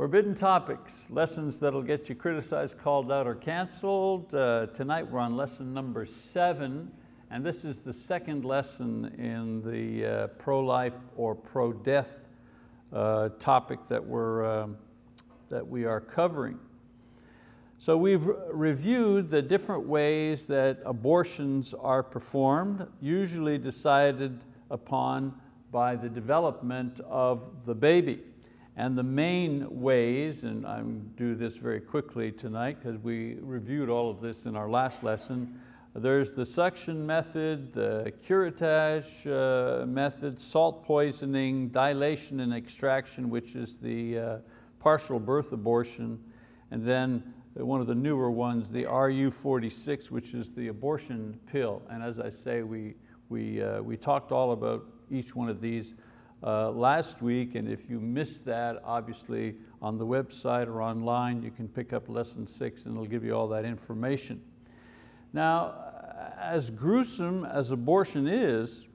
Forbidden topics, lessons that'll get you criticized, called out, or canceled. Uh, tonight we're on lesson number seven, and this is the second lesson in the uh, pro-life or pro-death uh, topic that, we're, um, that we are covering. So we've reviewed the different ways that abortions are performed, usually decided upon by the development of the baby. And the main ways, and I'm do this very quickly tonight because we reviewed all of this in our last lesson, there's the suction method, the curettage uh, method, salt poisoning, dilation and extraction, which is the uh, partial birth abortion, and then one of the newer ones, the RU46, which is the abortion pill. And as I say, we, we, uh, we talked all about each one of these uh, last week, and if you missed that, obviously on the website or online, you can pick up lesson six and it'll give you all that information. Now, as gruesome as abortion is,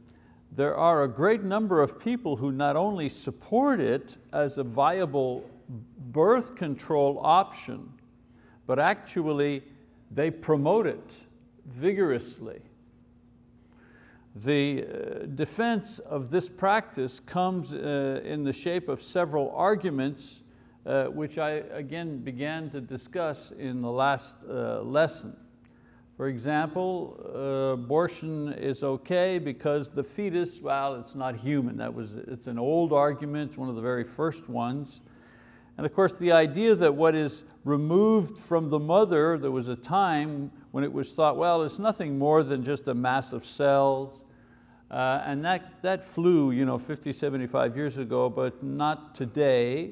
there are a great number of people who not only support it as a viable birth control option, but actually they promote it vigorously. The uh, defense of this practice comes uh, in the shape of several arguments uh, which I again began to discuss in the last lesson. For example, uh, abortion is okay because the fetus, well, it's not human. That was, it's an old argument, one of the very first ones. And of course the idea that what is removed from the mother, there was a time when it was thought, well, it's nothing more than just a mass of cells. Uh, and that, that flew you know, 50, 75 years ago, but not today,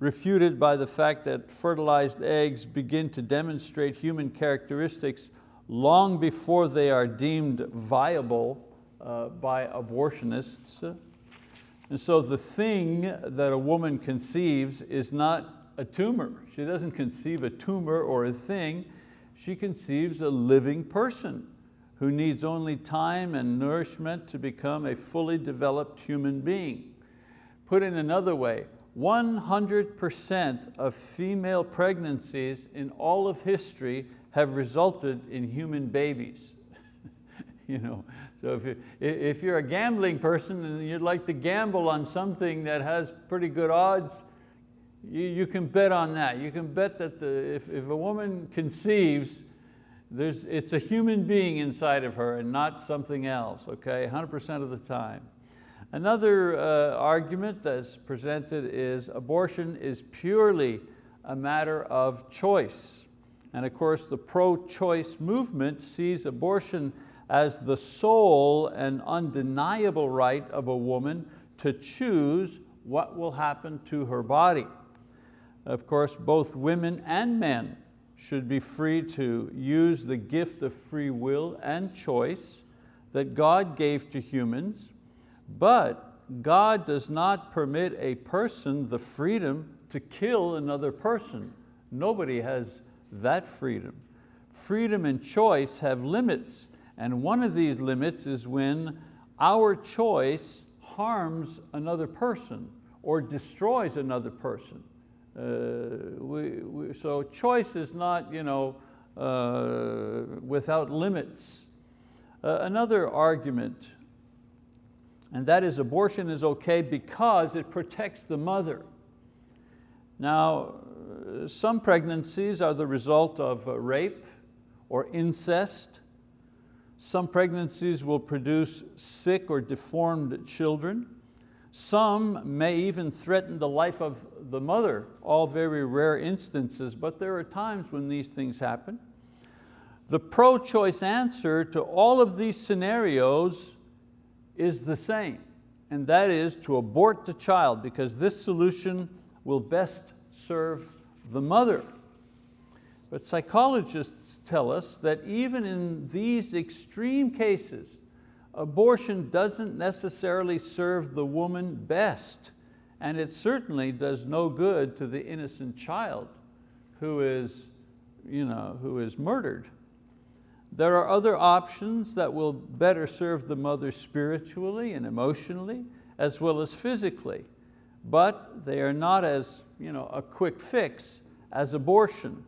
refuted by the fact that fertilized eggs begin to demonstrate human characteristics long before they are deemed viable uh, by abortionists. And so the thing that a woman conceives is not a tumor. She doesn't conceive a tumor or a thing, she conceives a living person who needs only time and nourishment to become a fully developed human being. Put in another way, 100% of female pregnancies in all of history have resulted in human babies. you know, so if, you, if you're a gambling person and you'd like to gamble on something that has pretty good odds, you, you can bet on that. You can bet that the, if, if a woman conceives, there's, it's a human being inside of her and not something else, okay, 100% of the time. Another uh, argument that's presented is abortion is purely a matter of choice. And of course the pro-choice movement sees abortion as the sole and undeniable right of a woman to choose what will happen to her body. Of course, both women and men should be free to use the gift of free will and choice that God gave to humans, but God does not permit a person the freedom to kill another person. Nobody has that freedom. Freedom and choice have limits and one of these limits is when our choice harms another person or destroys another person. Uh, we, we, so choice is not you know, uh, without limits. Uh, another argument, and that is abortion is okay because it protects the mother. Now, some pregnancies are the result of rape or incest, some pregnancies will produce sick or deformed children. Some may even threaten the life of the mother, all very rare instances, but there are times when these things happen. The pro-choice answer to all of these scenarios is the same, and that is to abort the child because this solution will best serve the mother. But psychologists tell us that even in these extreme cases, abortion doesn't necessarily serve the woman best, and it certainly does no good to the innocent child who is, you know, who is murdered. There are other options that will better serve the mother spiritually and emotionally, as well as physically. but they are not as you know, a quick fix as abortion.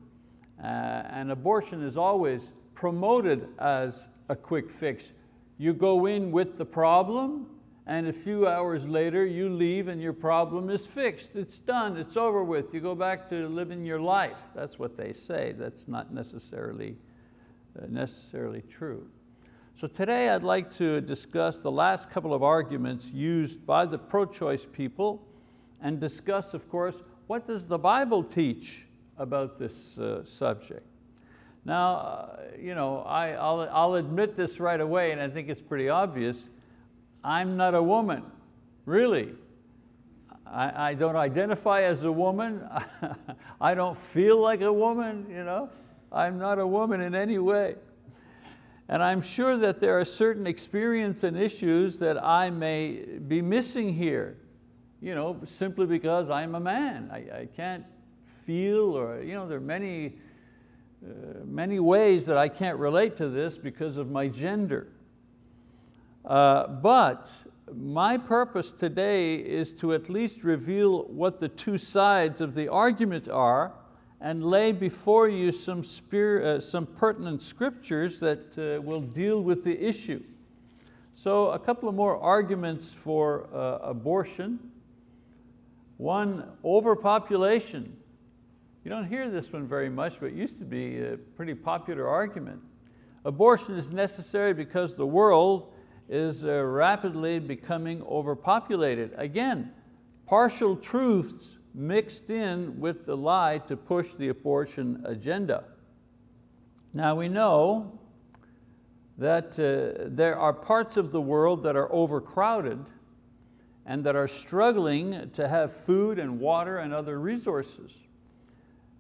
Uh, and abortion is always promoted as a quick fix. You go in with the problem and a few hours later you leave and your problem is fixed. It's done, it's over with. You go back to living your life. That's what they say. That's not necessarily, uh, necessarily true. So today I'd like to discuss the last couple of arguments used by the pro-choice people and discuss, of course, what does the Bible teach about this uh, subject. Now, uh, you know, I, I'll, I'll admit this right away and I think it's pretty obvious. I'm not a woman, really. I, I don't identify as a woman. I don't feel like a woman, you know. I'm not a woman in any way. And I'm sure that there are certain experience and issues that I may be missing here, you know, simply because I'm a man. I, I can't feel or, you know, there are many, uh, many ways that I can't relate to this because of my gender. Uh, but my purpose today is to at least reveal what the two sides of the argument are and lay before you some, uh, some pertinent scriptures that uh, will deal with the issue. So a couple of more arguments for uh, abortion. One, overpopulation. You don't hear this one very much, but it used to be a pretty popular argument. Abortion is necessary because the world is uh, rapidly becoming overpopulated. Again, partial truths mixed in with the lie to push the abortion agenda. Now we know that uh, there are parts of the world that are overcrowded and that are struggling to have food and water and other resources.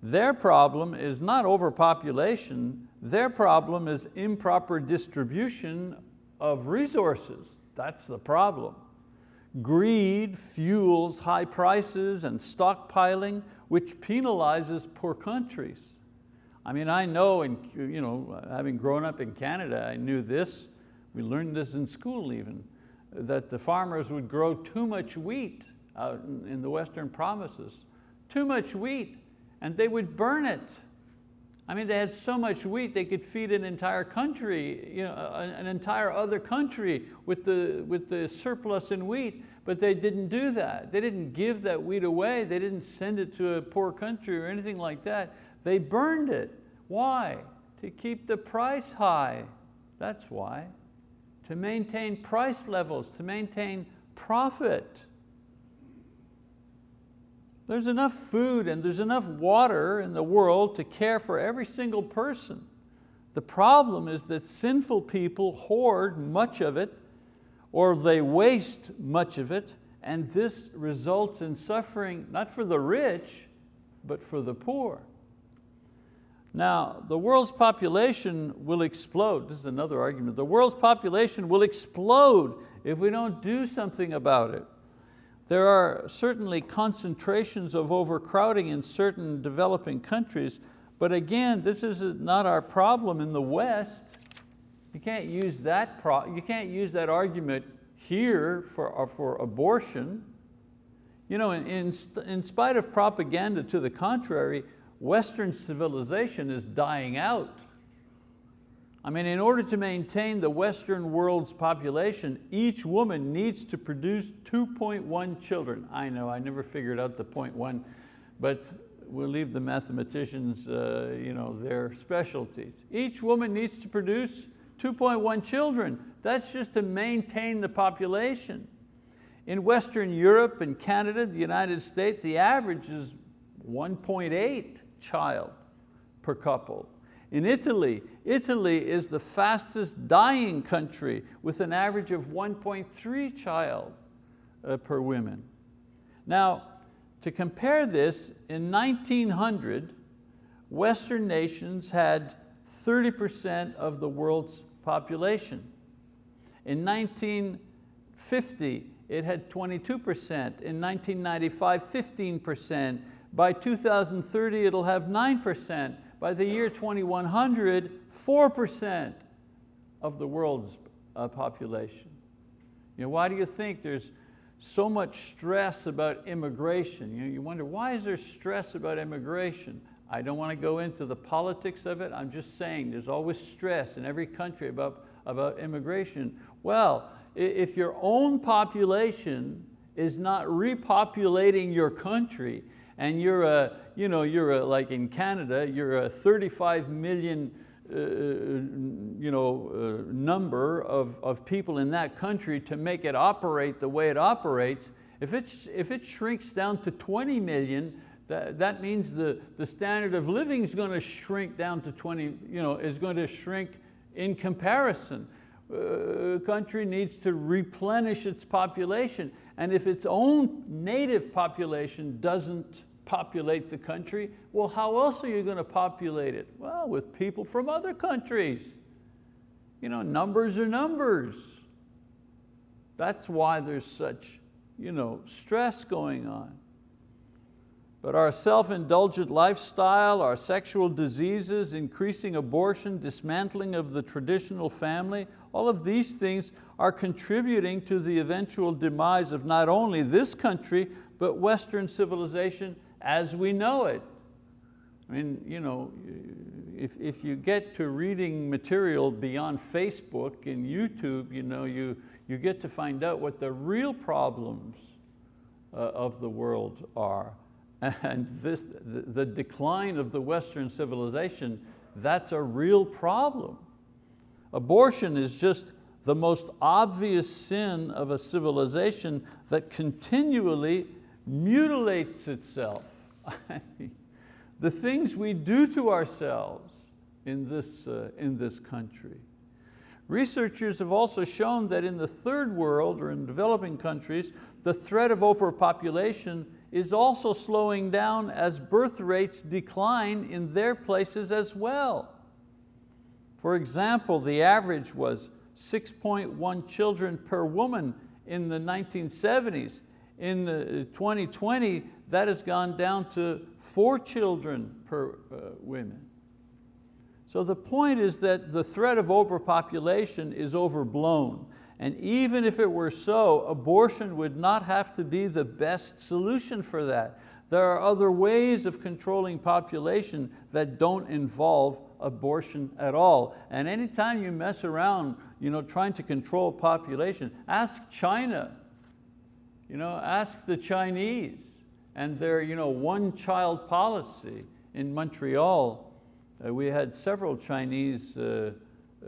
Their problem is not overpopulation, their problem is improper distribution of resources. That's the problem. Greed fuels high prices and stockpiling, which penalizes poor countries. I mean, I know, in, you know, having grown up in Canada, I knew this, we learned this in school even, that the farmers would grow too much wheat out in the western provinces, too much wheat, and they would burn it. I mean, they had so much wheat, they could feed an entire country, you know, an entire other country with the, with the surplus in wheat, but they didn't do that. They didn't give that wheat away. They didn't send it to a poor country or anything like that. They burned it. Why? To keep the price high. That's why. To maintain price levels, to maintain profit. There's enough food and there's enough water in the world to care for every single person. The problem is that sinful people hoard much of it or they waste much of it and this results in suffering not for the rich, but for the poor. Now, the world's population will explode. This is another argument. The world's population will explode if we don't do something about it. There are certainly concentrations of overcrowding in certain developing countries, but again, this is not our problem in the West. You can't use that, you can't use that argument here for, uh, for abortion. You know, in, in, in spite of propaganda to the contrary, Western civilization is dying out. I mean, in order to maintain the Western world's population, each woman needs to produce 2.1 children. I know, I never figured out the 0.1, but we'll leave the mathematicians uh, you know, their specialties. Each woman needs to produce 2.1 children. That's just to maintain the population. In Western Europe and Canada, the United States, the average is 1.8 child per couple. In Italy, Italy is the fastest dying country with an average of 1.3 child uh, per woman. Now, to compare this, in 1900, Western nations had 30% of the world's population. In 1950, it had 22%. In 1995, 15%. By 2030, it'll have 9%. By the year 2100, 4% of the world's uh, population. You know, why do you think there's so much stress about immigration. You, know, you wonder, why is there stress about immigration? I don't want to go into the politics of it, I'm just saying there's always stress in every country about, about immigration. Well, if your own population is not repopulating your country and you're a, you know, you're a, like in Canada, you're a 35 million uh, you know, uh, number of, of people in that country to make it operate the way it operates, if, it's, if it shrinks down to 20 million, that, that means the, the standard of living is going to shrink down to 20, you know, is going to shrink in comparison. Uh, country needs to replenish its population. And if its own native population doesn't populate the country, well, how else are you going to populate it? Well, with people from other countries. You know, numbers are numbers. That's why there's such you know, stress going on. But our self-indulgent lifestyle, our sexual diseases, increasing abortion, dismantling of the traditional family, all of these things are contributing to the eventual demise of not only this country, but Western civilization as we know it. I mean, you know, if, if you get to reading material beyond Facebook and YouTube, you, know, you, you get to find out what the real problems uh, of the world are. And this, the, the decline of the Western civilization, that's a real problem. Abortion is just the most obvious sin of a civilization that continually mutilates itself. the things we do to ourselves in this, uh, in this country. Researchers have also shown that in the third world or in developing countries, the threat of overpopulation is also slowing down as birth rates decline in their places as well. For example, the average was 6.1 children per woman in the 1970s in 2020, that has gone down to four children per uh, women. So the point is that the threat of overpopulation is overblown. And even if it were so, abortion would not have to be the best solution for that. There are other ways of controlling population that don't involve abortion at all. And anytime you mess around you know, trying to control population, ask China you know, ask the Chinese and their you know, one child policy in Montreal. Uh, we had several Chinese uh,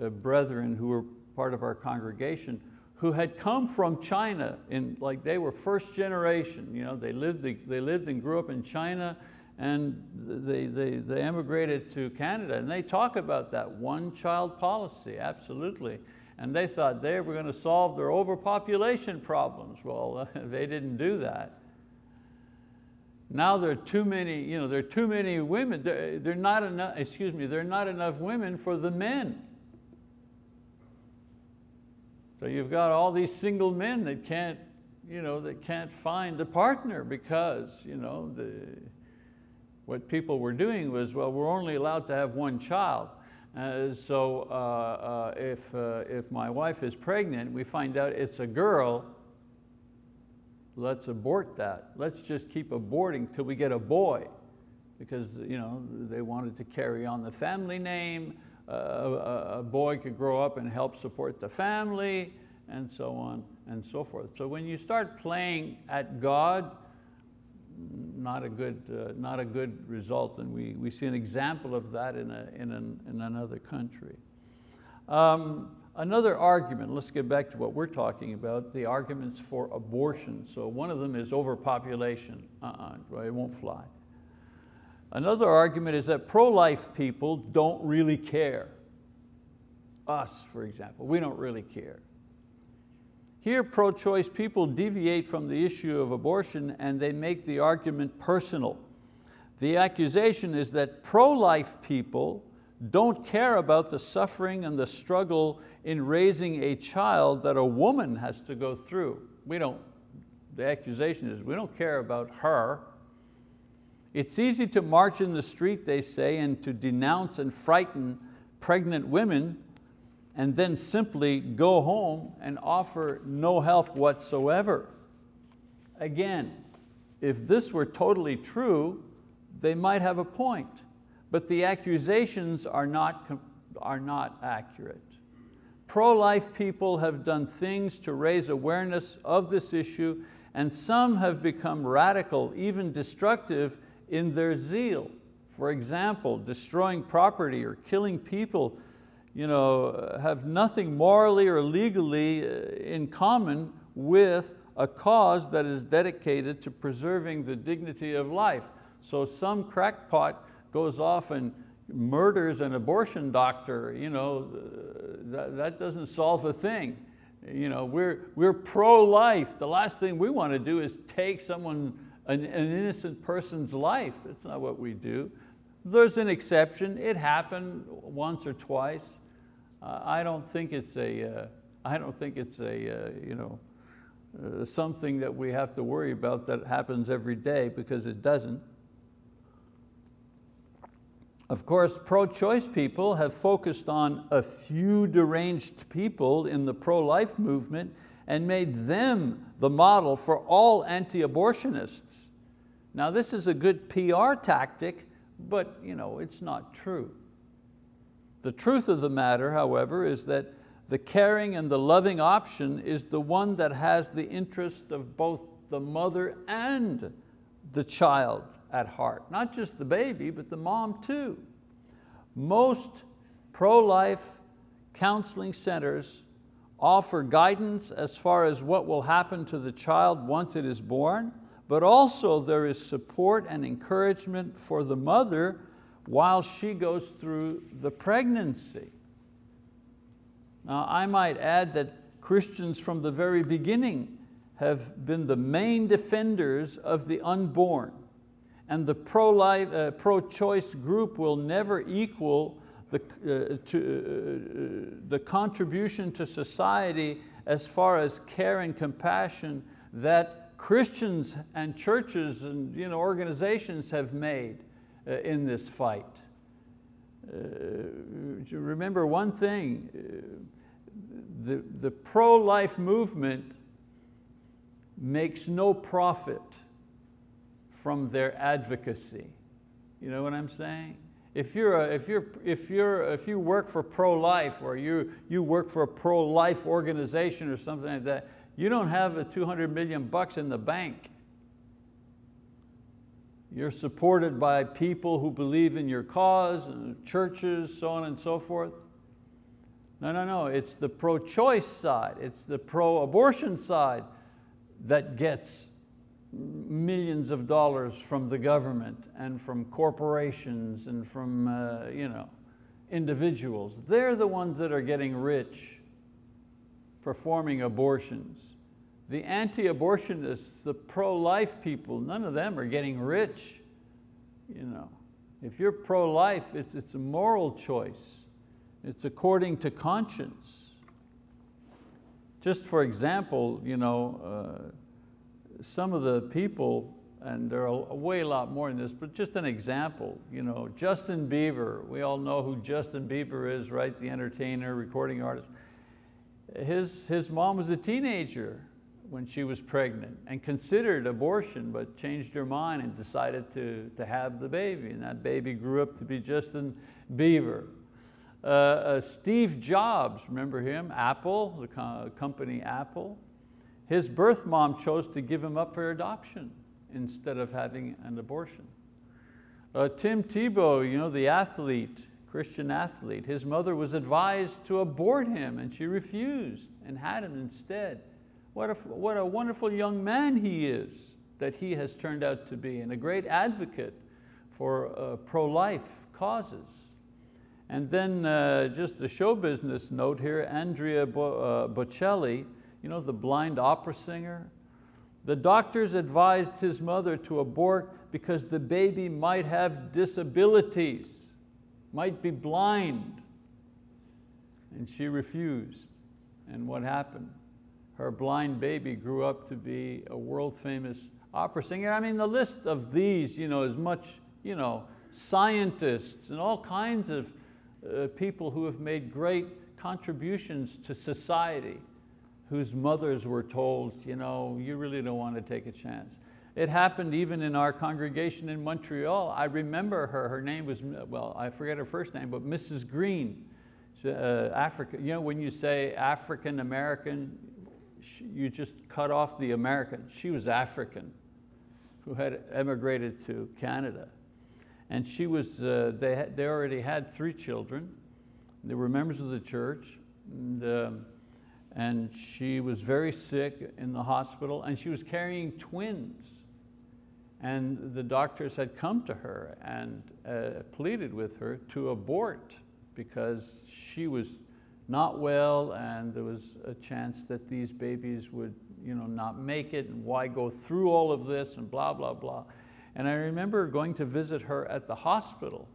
uh, brethren who were part of our congregation who had come from China, in, like they were first generation. You know, they, lived, they lived and grew up in China and they, they, they emigrated to Canada and they talk about that one child policy, absolutely and they thought they were going to solve their overpopulation problems. Well, they didn't do that. Now there are too many, you know, there are too many women. There, are not enough, excuse me, there are not enough women for the men. So you've got all these single men that can't, you know, that can't find a partner because you know, the, what people were doing was, well, we're only allowed to have one child. Uh, so uh, uh, if, uh, if my wife is pregnant, we find out it's a girl, let's abort that. Let's just keep aborting till we get a boy because you know, they wanted to carry on the family name. A, a boy could grow up and help support the family and so on and so forth. So when you start playing at God, not a good, uh, not a good result, and we, we see an example of that in, a, in, an, in another country. Um, another argument, let's get back to what we're talking about, the arguments for abortion. So one of them is overpopulation, uh-uh, it won't fly. Another argument is that pro-life people don't really care. Us, for example, we don't really care. Here pro-choice people deviate from the issue of abortion and they make the argument personal. The accusation is that pro-life people don't care about the suffering and the struggle in raising a child that a woman has to go through. We don't, the accusation is we don't care about her. It's easy to march in the street, they say, and to denounce and frighten pregnant women and then simply go home and offer no help whatsoever. Again, if this were totally true, they might have a point, but the accusations are not, are not accurate. Pro-life people have done things to raise awareness of this issue and some have become radical, even destructive in their zeal. For example, destroying property or killing people you know, have nothing morally or legally uh, in common with a cause that is dedicated to preserving the dignity of life. So some crackpot goes off and murders an abortion doctor, you know, uh, that, that doesn't solve a thing. You know, we're, we're pro-life. The last thing we want to do is take someone, an, an innocent person's life. That's not what we do. There's an exception. It happened once or twice. I don't think it's a, uh, I don't think it's a, uh, you know, uh, something that we have to worry about that happens every day because it doesn't. Of course, pro-choice people have focused on a few deranged people in the pro-life movement and made them the model for all anti-abortionists. Now this is a good PR tactic, but you know, it's not true. The truth of the matter, however, is that the caring and the loving option is the one that has the interest of both the mother and the child at heart. Not just the baby, but the mom too. Most pro-life counseling centers offer guidance as far as what will happen to the child once it is born, but also there is support and encouragement for the mother while she goes through the pregnancy. Now I might add that Christians from the very beginning have been the main defenders of the unborn and the pro-life, uh, pro-choice group will never equal the, uh, to, uh, the contribution to society as far as care and compassion that Christians and churches and you know, organizations have made uh, in this fight. Uh, remember one thing, uh, the, the pro-life movement makes no profit from their advocacy. You know what I'm saying? If, you're a, if, you're, if, you're, if you work for pro-life or you, you work for a pro-life organization or something like that, you don't have a 200 million bucks in the bank. You're supported by people who believe in your cause, churches, so on and so forth. No, no, no, it's the pro-choice side, it's the pro-abortion side that gets millions of dollars from the government and from corporations and from uh, you know, individuals. They're the ones that are getting rich performing abortions. The anti-abortionists, the pro-life people, none of them are getting rich. You know. If you're pro-life, it's, it's a moral choice. It's according to conscience. Just for example, you know, uh, some of the people, and there are a way a lot more in this, but just an example, you know, Justin Bieber, we all know who Justin Bieber is, right? The entertainer, recording artist. His, his mom was a teenager when she was pregnant and considered abortion, but changed her mind and decided to, to have the baby. And that baby grew up to be Justin Bieber. Uh, uh, Steve Jobs, remember him? Apple, the co company Apple. His birth mom chose to give him up for adoption instead of having an abortion. Uh, Tim Tebow, you know, the athlete, Christian athlete, his mother was advised to abort him and she refused and had him instead. What a, what a wonderful young man he is that he has turned out to be and a great advocate for uh, pro-life causes. And then uh, just a show business note here, Andrea Bo uh, Bocelli, you know, the blind opera singer? The doctors advised his mother to abort because the baby might have disabilities, might be blind. And she refused. And what happened? Her blind baby grew up to be a world famous opera singer. I mean, the list of these you know, is much, you know, scientists and all kinds of uh, people who have made great contributions to society whose mothers were told, you know, you really don't want to take a chance. It happened even in our congregation in Montreal. I remember her, her name was, well, I forget her first name, but Mrs. Green, uh, Africa. You know, when you say African American, you just cut off the American. She was African, who had emigrated to Canada. And she was, uh, they, had, they already had three children. They were members of the church. And, um, and she was very sick in the hospital and she was carrying twins. And the doctors had come to her and uh, pleaded with her to abort because she was not well and there was a chance that these babies would you know, not make it and why go through all of this and blah, blah, blah. And I remember going to visit her at the hospital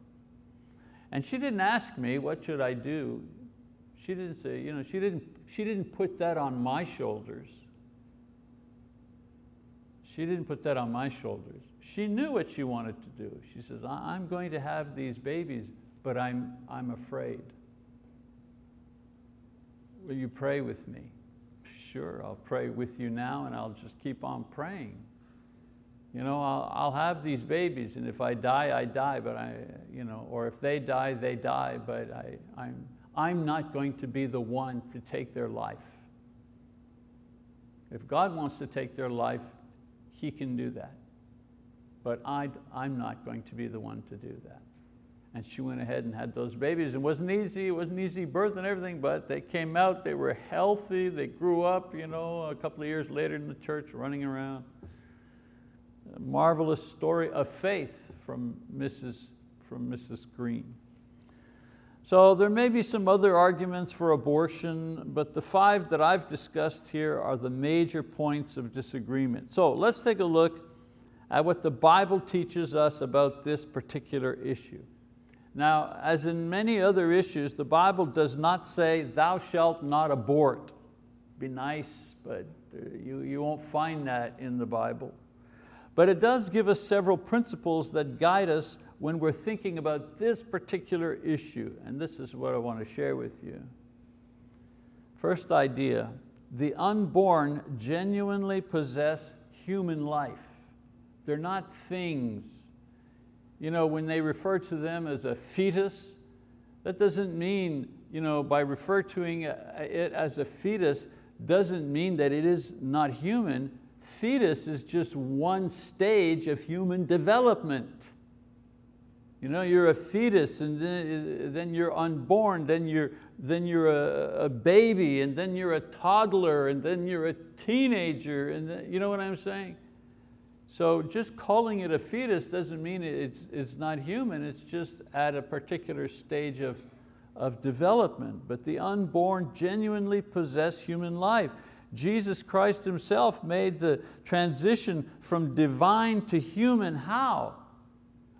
and she didn't ask me, what should I do? She didn't say, you know, she didn't, she didn't put that on my shoulders. She didn't put that on my shoulders. She knew what she wanted to do. She says, I'm going to have these babies, but I'm, I'm afraid. Will you pray with me? Sure, I'll pray with you now and I'll just keep on praying. You know, I'll, I'll have these babies and if I die, I die, but I, you know, or if they die, they die, but I, I'm, I'm not going to be the one to take their life. If God wants to take their life, He can do that. But I, I'm not going to be the one to do that. And she went ahead and had those babies. It wasn't easy, it wasn't easy birth and everything, but they came out, they were healthy, they grew up, you know, a couple of years later in the church running around. A marvelous story of faith from Mrs. from Mrs. Green. So there may be some other arguments for abortion, but the five that I've discussed here are the major points of disagreement. So let's take a look at what the Bible teaches us about this particular issue. Now, as in many other issues, the Bible does not say, thou shalt not abort. Be nice, but uh, you, you won't find that in the Bible. But it does give us several principles that guide us when we're thinking about this particular issue, and this is what I want to share with you. First idea, the unborn genuinely possess human life. They're not things. You know, when they refer to them as a fetus, that doesn't mean, you know, by referring it as a fetus, doesn't mean that it is not human. Fetus is just one stage of human development. You know, you're a fetus and then, then you're unborn, then you're, then you're a, a, baby and then you're a toddler and then you're a teenager and then, you know what I'm saying? So just calling it a fetus doesn't mean it's, it's not human, it's just at a particular stage of, of development. But the unborn genuinely possess human life. Jesus Christ Himself made the transition from divine to human, how?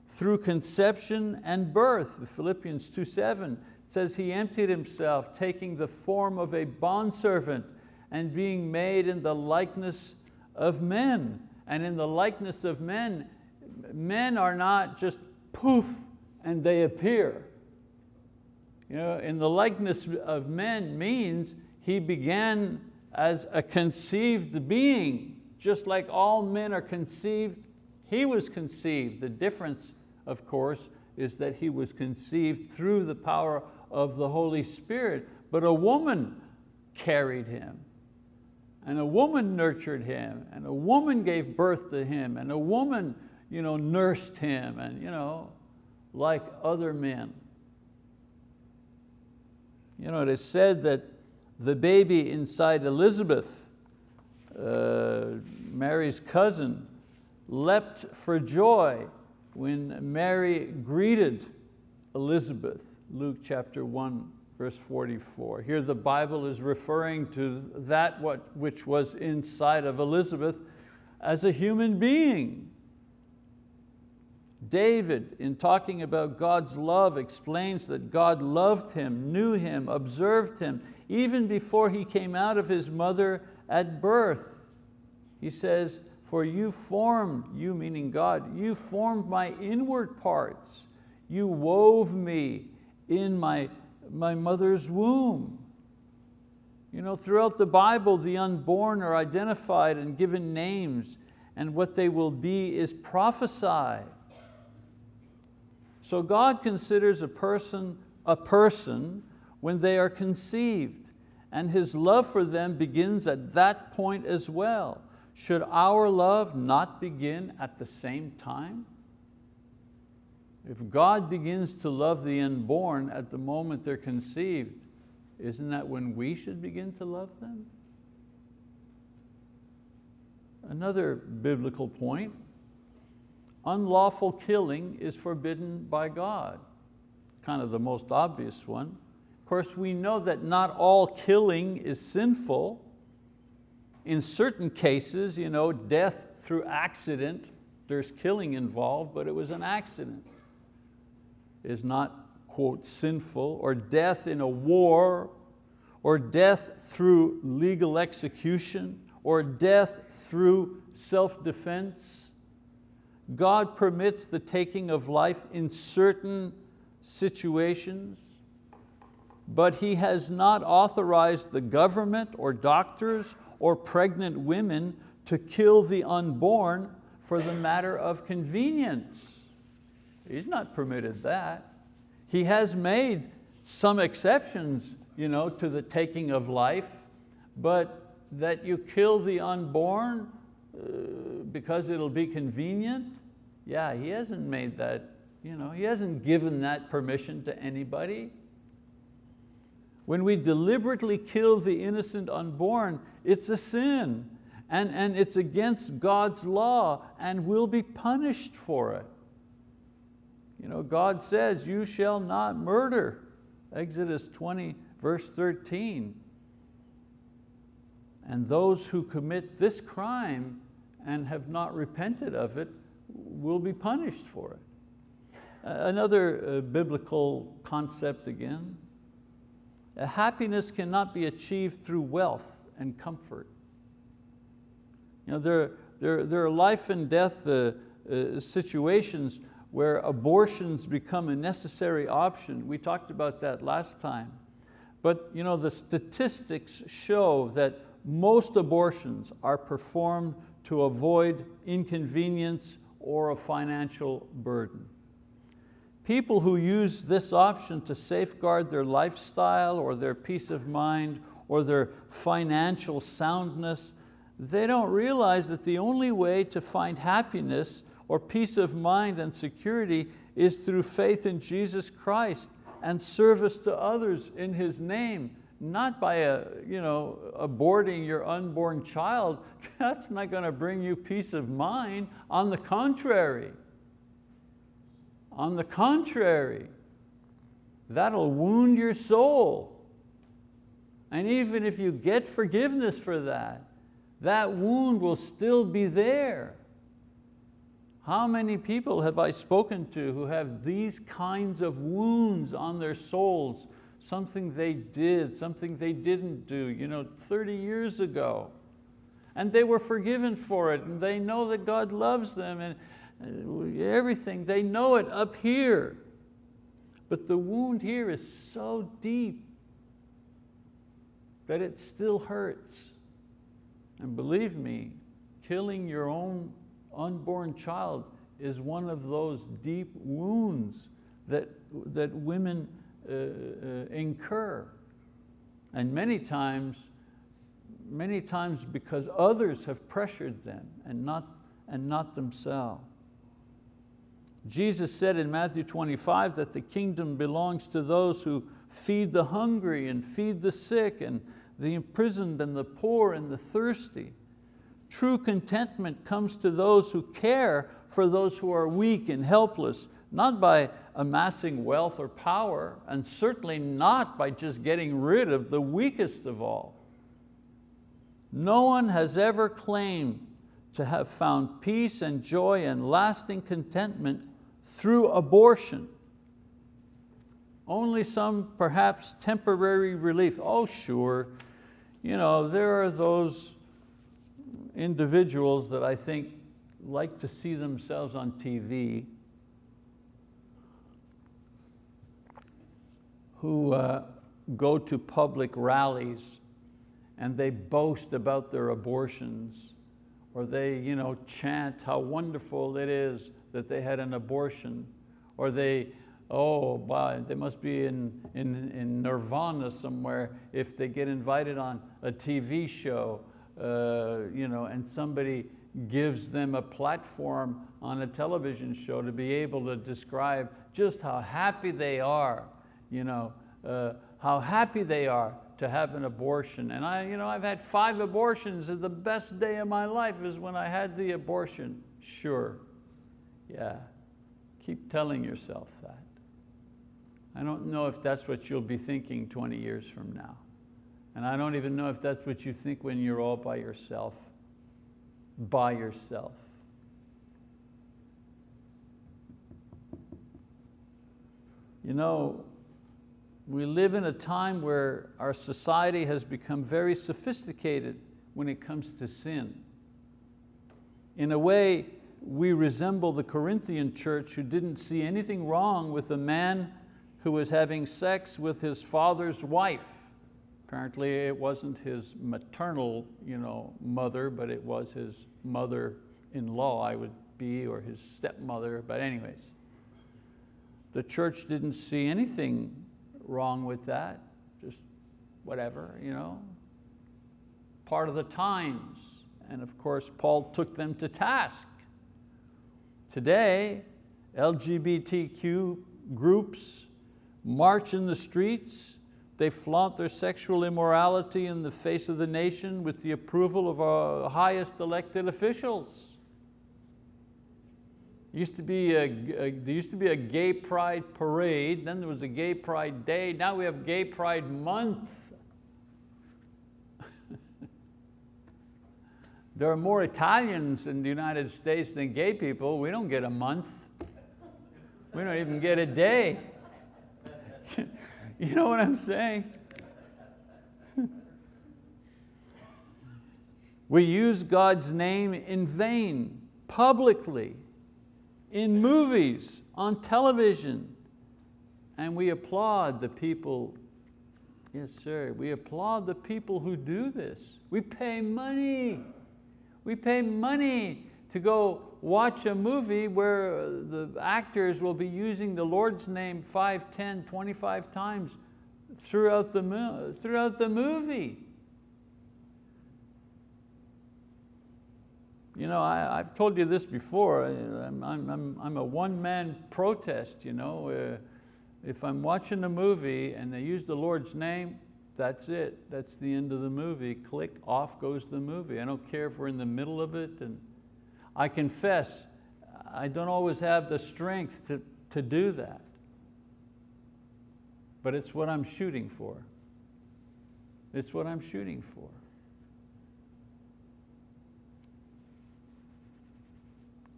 through conception and birth. Philippians 2.7 says he emptied himself, taking the form of a bondservant and being made in the likeness of men. And in the likeness of men, men are not just poof and they appear. You know, in the likeness of men means he began as a conceived being, just like all men are conceived, he was conceived. The difference of course, is that he was conceived through the power of the Holy Spirit, but a woman carried him, and a woman nurtured him, and a woman gave birth to him, and a woman you know, nursed him, and you know, like other men. You know, it is said that the baby inside Elizabeth, uh, Mary's cousin, leapt for joy when Mary greeted Elizabeth, Luke chapter 1, verse 44. Here the Bible is referring to that what, which was inside of Elizabeth as a human being. David, in talking about God's love, explains that God loved him, knew him, observed him, even before he came out of his mother at birth. He says, for you formed, you meaning God, you formed my inward parts. You wove me in my, my mother's womb. You know, throughout the Bible, the unborn are identified and given names and what they will be is prophesied. So God considers a person a person when they are conceived and His love for them begins at that point as well. Should our love not begin at the same time? If God begins to love the unborn at the moment they're conceived, isn't that when we should begin to love them? Another biblical point, unlawful killing is forbidden by God. Kind of the most obvious one. Of course, we know that not all killing is sinful. In certain cases, you know, death through accident, there's killing involved, but it was an accident, is not, quote, sinful, or death in a war, or death through legal execution, or death through self-defense. God permits the taking of life in certain situations, but He has not authorized the government or doctors or pregnant women to kill the unborn for the matter of convenience. He's not permitted that. He has made some exceptions you know, to the taking of life, but that you kill the unborn uh, because it'll be convenient? Yeah, he hasn't made that, you know, he hasn't given that permission to anybody. When we deliberately kill the innocent unborn, it's a sin and, and it's against God's law and we'll be punished for it. You know, God says, you shall not murder. Exodus 20, verse 13 and those who commit this crime and have not repented of it will be punished for it. another uh, biblical concept again, happiness cannot be achieved through wealth and comfort. You know, there, there, there are life and death uh, uh, situations where abortions become a necessary option. We talked about that last time. But you know, the statistics show that most abortions are performed to avoid inconvenience or a financial burden. People who use this option to safeguard their lifestyle or their peace of mind or their financial soundness, they don't realize that the only way to find happiness or peace of mind and security is through faith in Jesus Christ and service to others in His name not by a, you know, aborting your unborn child, that's not going to bring you peace of mind. On the contrary, on the contrary, that'll wound your soul. And even if you get forgiveness for that, that wound will still be there. How many people have I spoken to who have these kinds of wounds on their souls something they did, something they didn't do you know, 30 years ago. And they were forgiven for it and they know that God loves them and uh, everything, they know it up here. But the wound here is so deep that it still hurts. And believe me, killing your own unborn child is one of those deep wounds that, that women uh, uh, incur. And many times, many times because others have pressured them and not, and not themselves. Jesus said in Matthew 25 that the kingdom belongs to those who feed the hungry and feed the sick and the imprisoned and the poor and the thirsty. True contentment comes to those who care for those who are weak and helpless not by amassing wealth or power, and certainly not by just getting rid of the weakest of all. No one has ever claimed to have found peace and joy and lasting contentment through abortion. Only some perhaps temporary relief. Oh sure, you know, there are those individuals that I think like to see themselves on TV who uh, go to public rallies and they boast about their abortions or they you know, chant how wonderful it is that they had an abortion or they, oh, wow, they must be in, in, in nirvana somewhere if they get invited on a TV show uh, you know, and somebody gives them a platform on a television show to be able to describe just how happy they are, you know, uh, how happy they are to have an abortion. And I, you know, I've had five abortions and the best day of my life is when I had the abortion. Sure, yeah, keep telling yourself that. I don't know if that's what you'll be thinking 20 years from now. And I don't even know if that's what you think when you're all by yourself, by yourself. You know, we live in a time where our society has become very sophisticated when it comes to sin. In a way, we resemble the Corinthian church who didn't see anything wrong with a man who was having sex with his father's wife. Apparently it wasn't his maternal you know, mother, but it was his mother-in-law, I would be, or his stepmother, but anyways. The church didn't see anything wrong with that, just whatever, you know. Part of the times. And of course, Paul took them to task. Today, LGBTQ groups march in the streets, they flaunt their sexual immorality in the face of the nation with the approval of our highest elected officials. Used to be a, a, there used to be a gay pride parade, then there was a gay pride day, now we have gay pride month. there are more Italians in the United States than gay people. We don't get a month. We don't even get a day. you know what I'm saying? we use God's name in vain, publicly in movies, on television, and we applaud the people, yes sir, we applaud the people who do this. We pay money, we pay money to go watch a movie where the actors will be using the Lord's name 5, 10, 25 times throughout the, throughout the movie. You know, I, have told you this before, I'm, I'm, I'm a one-man protest, you know. Uh, if I'm watching a movie and they use the Lord's name, that's it, that's the end of the movie. Click, off goes the movie. I don't care if we're in the middle of it. And I confess, I don't always have the strength to, to do that. But it's what I'm shooting for. It's what I'm shooting for.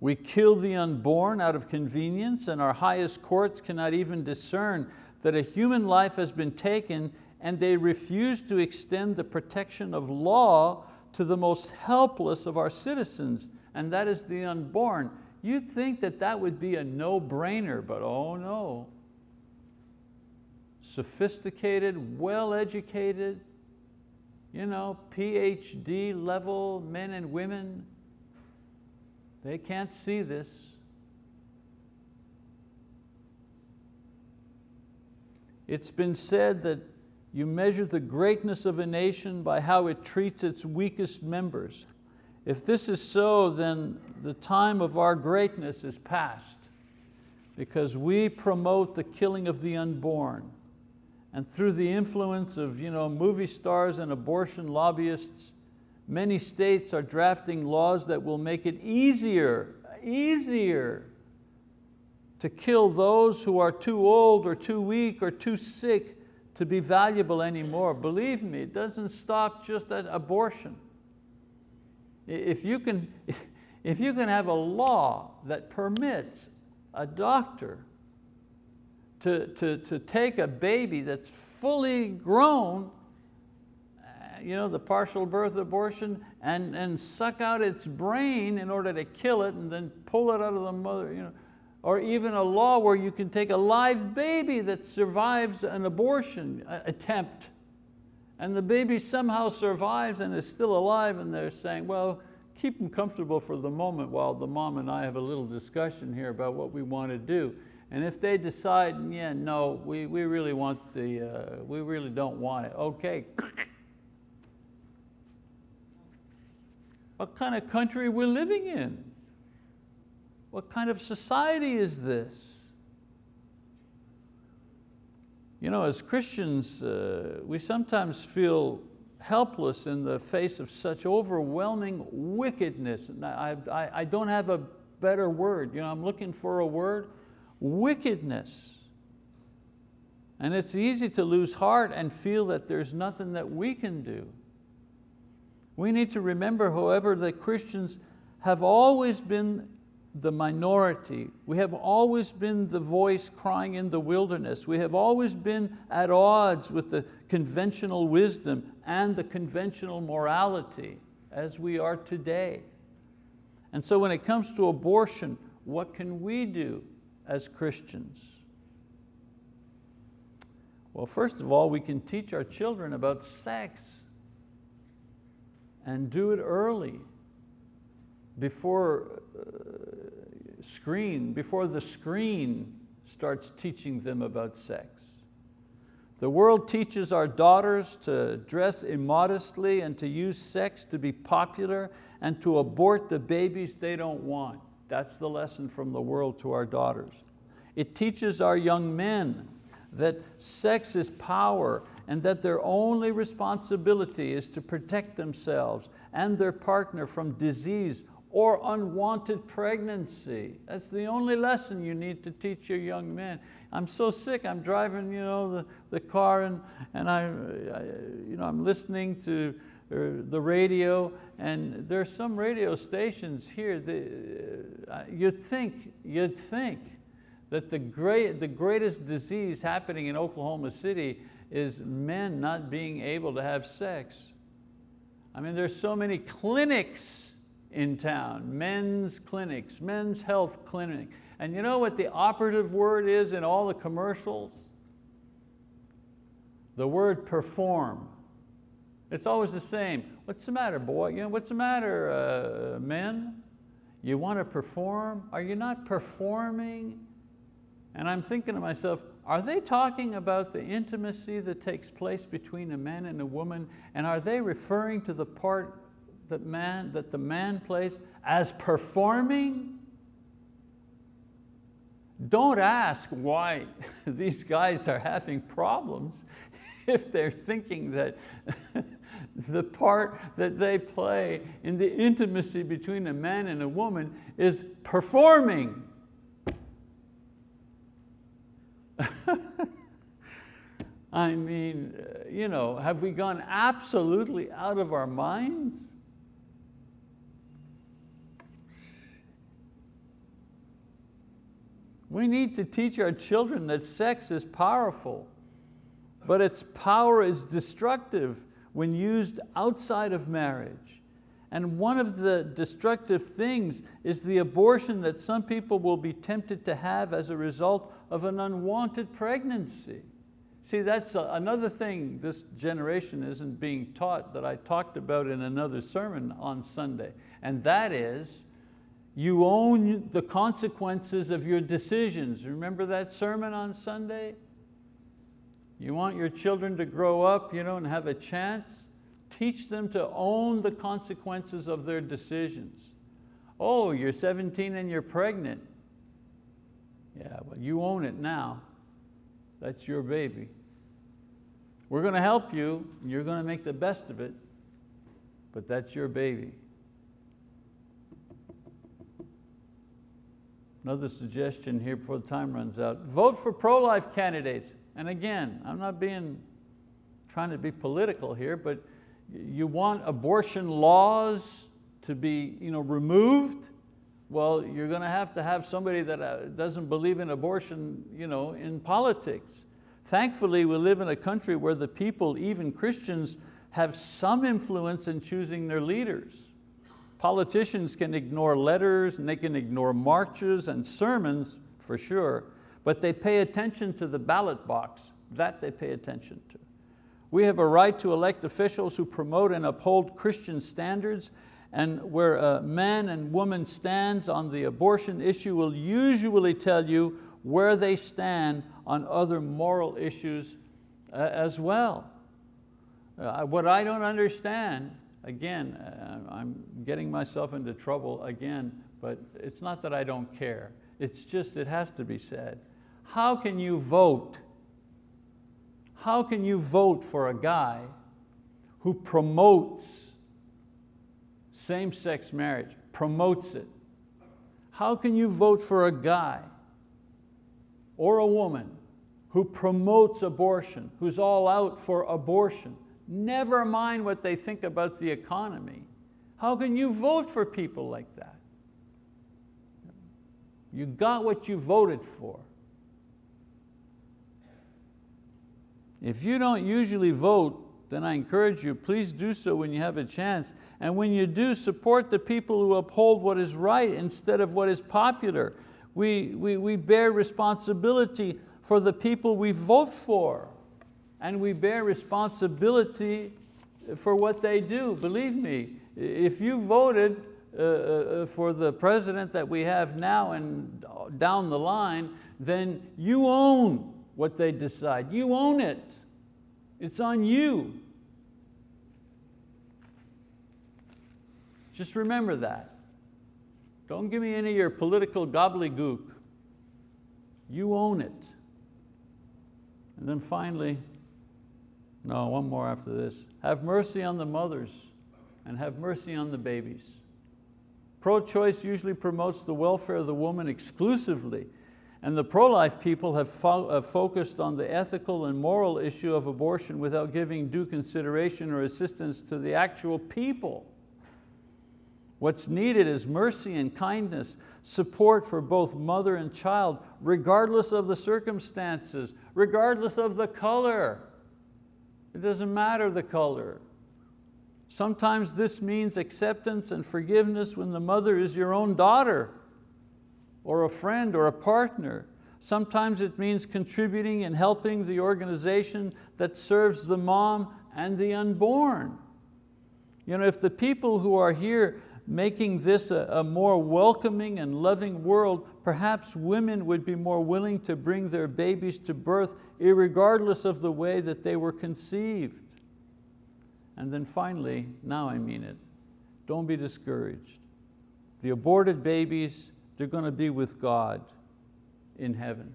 We kill the unborn out of convenience and our highest courts cannot even discern that a human life has been taken and they refuse to extend the protection of law to the most helpless of our citizens, and that is the unborn. You'd think that that would be a no-brainer, but oh no. Sophisticated, well-educated, you know, PhD level men and women, they can't see this. It's been said that you measure the greatness of a nation by how it treats its weakest members. If this is so, then the time of our greatness is past because we promote the killing of the unborn. And through the influence of you know, movie stars and abortion lobbyists, Many states are drafting laws that will make it easier, easier to kill those who are too old or too weak or too sick to be valuable anymore. Believe me, it doesn't stop just at abortion. If you can, if you can have a law that permits a doctor to, to, to take a baby that's fully grown uh, you know, the partial birth abortion and, and suck out its brain in order to kill it and then pull it out of the mother. You know, or even a law where you can take a live baby that survives an abortion attempt and the baby somehow survives and is still alive and they're saying, well, keep them comfortable for the moment while the mom and I have a little discussion here about what we want to do. And if they decide, yeah, no, we, we really want the, uh, we really don't want it, okay. what kind of country we're living in? What kind of society is this? You know, as Christians, uh, we sometimes feel helpless in the face of such overwhelming wickedness. I, I, I don't have a better word. You know, I'm looking for a word, wickedness. And it's easy to lose heart and feel that there's nothing that we can do. We need to remember, however, that Christians have always been the minority. We have always been the voice crying in the wilderness. We have always been at odds with the conventional wisdom and the conventional morality as we are today. And so when it comes to abortion, what can we do as Christians? Well, first of all, we can teach our children about sex and do it early before uh, screen, before the screen starts teaching them about sex. The world teaches our daughters to dress immodestly and to use sex to be popular and to abort the babies they don't want. That's the lesson from the world to our daughters. It teaches our young men that sex is power and that their only responsibility is to protect themselves and their partner from disease or unwanted pregnancy. That's the only lesson you need to teach your young men. I'm so sick, I'm driving you know, the, the car and, and I, I, you know, I'm listening to uh, the radio and there's some radio stations here, that, uh, you'd think, you'd think that the, great, the greatest disease happening in Oklahoma City is men not being able to have sex. I mean, there's so many clinics in town, men's clinics, men's health clinic. And you know what the operative word is in all the commercials? The word perform. It's always the same. What's the matter, boy? You know, what's the matter, uh, men? You want to perform? Are you not performing? And I'm thinking to myself, are they talking about the intimacy that takes place between a man and a woman? And are they referring to the part that, man, that the man plays as performing? Don't ask why these guys are having problems if they're thinking that the part that they play in the intimacy between a man and a woman is performing. I mean, uh, you know, have we gone absolutely out of our minds? We need to teach our children that sex is powerful, but its power is destructive when used outside of marriage. And one of the destructive things is the abortion that some people will be tempted to have as a result of an unwanted pregnancy. See, that's another thing this generation isn't being taught that I talked about in another sermon on Sunday, and that is you own the consequences of your decisions. Remember that sermon on Sunday? You want your children to grow up you know, and have a chance? Teach them to own the consequences of their decisions. Oh, you're 17 and you're pregnant. Yeah, well you own it now. That's your baby. We're going to help you, you're going to make the best of it, but that's your baby. Another suggestion here before the time runs out. Vote for pro-life candidates. And again, I'm not being, trying to be political here, but you want abortion laws to be you know, removed, well, you're going to have to have somebody that uh, doesn't believe in abortion you know, in politics. Thankfully, we live in a country where the people, even Christians, have some influence in choosing their leaders. Politicians can ignore letters and they can ignore marches and sermons for sure, but they pay attention to the ballot box, that they pay attention to. We have a right to elect officials who promote and uphold Christian standards and where a man and woman stands on the abortion issue will usually tell you where they stand on other moral issues uh, as well. Uh, what I don't understand, again, uh, I'm getting myself into trouble again, but it's not that I don't care. It's just, it has to be said. How can you vote? How can you vote for a guy who promotes same-sex marriage, promotes it? How can you vote for a guy or a woman who promotes abortion, who's all out for abortion, never mind what they think about the economy. How can you vote for people like that? You got what you voted for. If you don't usually vote, then I encourage you, please do so when you have a chance. And when you do, support the people who uphold what is right instead of what is popular. We, we, we bear responsibility for the people we vote for. And we bear responsibility for what they do. Believe me, if you voted uh, uh, for the president that we have now and down the line, then you own what they decide. You own it. It's on you. Just remember that. Don't give me any of your political gobbledygook. You own it. And then finally, no, one more after this. Have mercy on the mothers and have mercy on the babies. Pro-choice usually promotes the welfare of the woman exclusively, and the pro-life people have, fo focused on the ethical and moral issue of abortion without giving due consideration or assistance to the actual people. What's needed is mercy and kindness, support for both mother and child, regardless of the circumstances, regardless of the color. It doesn't matter the color. Sometimes this means acceptance and forgiveness when the mother is your own daughter or a friend or a partner. Sometimes it means contributing and helping the organization that serves the mom and the unborn. You know, if the people who are here making this a, a, more welcoming and loving world, perhaps women would be more willing to bring their babies to birth regardless of the way that they were conceived. And then finally, now I mean it, don't be discouraged. The aborted babies, they're going to be with God in heaven.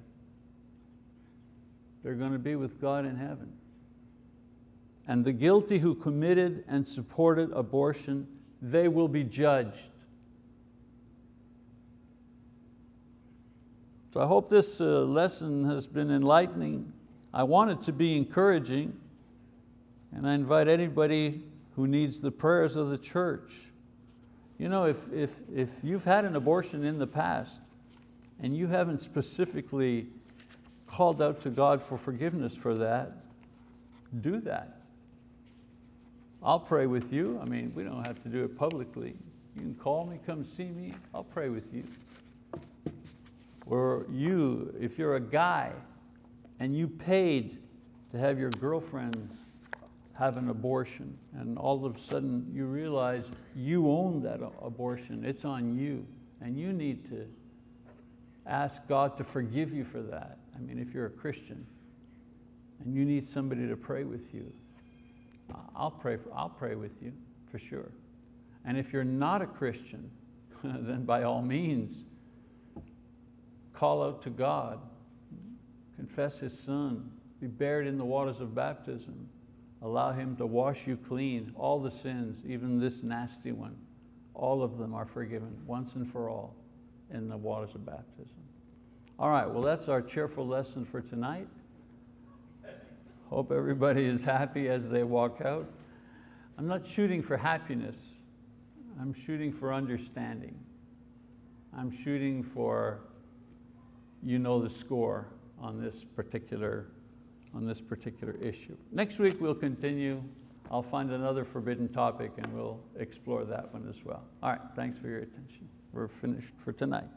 They're going to be with God in heaven. And the guilty who committed and supported abortion they will be judged. So I hope this uh, lesson has been enlightening. I want it to be encouraging, and I invite anybody who needs the prayers of the church. You know, if, if, if you've had an abortion in the past and you haven't specifically called out to God for forgiveness for that, do that. I'll pray with you. I mean, we don't have to do it publicly. You can call me, come see me, I'll pray with you. Or you, if you're a guy and you paid to have your girlfriend have an abortion and all of a sudden you realize you own that abortion, it's on you and you need to ask God to forgive you for that. I mean, if you're a Christian and you need somebody to pray with you, I'll pray, for, I'll pray with you, for sure. And if you're not a Christian, then by all means, call out to God, confess His Son, be buried in the waters of baptism, allow Him to wash you clean, all the sins, even this nasty one, all of them are forgiven once and for all in the waters of baptism. All right, well that's our cheerful lesson for tonight. Hope everybody is happy as they walk out. I'm not shooting for happiness. I'm shooting for understanding. I'm shooting for, you know the score on this particular, on this particular issue. Next week we'll continue. I'll find another forbidden topic and we'll explore that one as well. All right, thanks for your attention. We're finished for tonight.